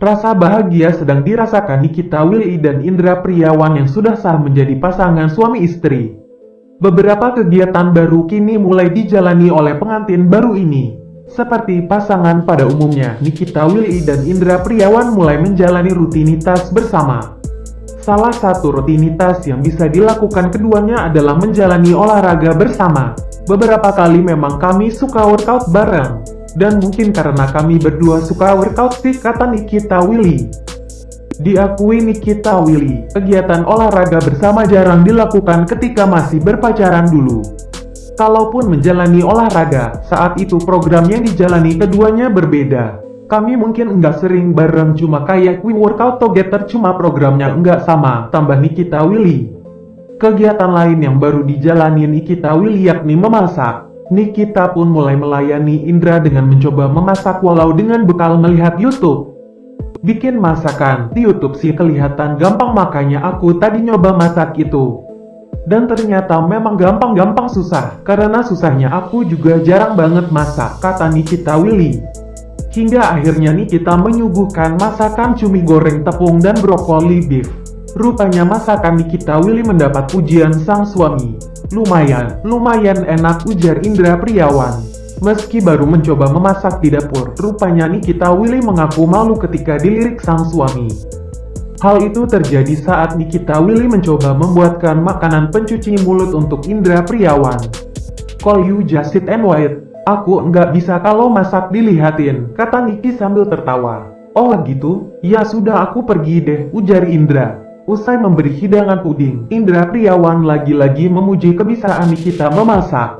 Rasa bahagia sedang dirasakan Nikita Willy dan Indra Priawan yang sudah sah menjadi pasangan suami istri. Beberapa kegiatan baru kini mulai dijalani oleh pengantin baru ini. Seperti pasangan pada umumnya, Nikita Willy dan Indra Priawan mulai menjalani rutinitas bersama. Salah satu rutinitas yang bisa dilakukan keduanya adalah menjalani olahraga bersama. Beberapa kali memang kami suka workout bareng. Dan mungkin karena kami berdua suka workout sih kata Nikita Willy. Diakui Nikita Willy, kegiatan olahraga bersama jarang dilakukan ketika masih berpacaran dulu. Kalaupun menjalani olahraga, saat itu program yang dijalani keduanya berbeda. Kami mungkin enggak sering bareng cuma kayak we workout together cuma programnya enggak sama, tambah Nikita Willy. Kegiatan lain yang baru dijalani Nikita Willy yakni memasak. Nikita pun mulai melayani Indra dengan mencoba memasak walau dengan bekal melihat YouTube. Bikin masakan di YouTube sih kelihatan gampang makanya aku tadi nyoba masak itu. Dan ternyata memang gampang-gampang susah, karena susahnya aku juga jarang banget masak, kata Nikita Willy. Hingga akhirnya Nikita menyuguhkan masakan cumi goreng tepung dan brokoli beef. Rupanya masakan Nikita Willy mendapat pujian sang suami. Lumayan, lumayan enak ujar Indra Priawan. Meski baru mencoba memasak di dapur, rupanya Nikita Willy mengaku malu ketika dilirik sang suami. Hal itu terjadi saat Nikita Willy mencoba membuatkan makanan pencuci mulut untuk Indra Priawan. Call you just sit and wait. Aku nggak bisa kalau masak dilihatin, kata Niki sambil tertawa. Oh gitu? Ya sudah aku pergi deh, ujar Indra. Usai memberi hidangan puding, Indra Priawan lagi-lagi memuji kebisaan Nikita memasak.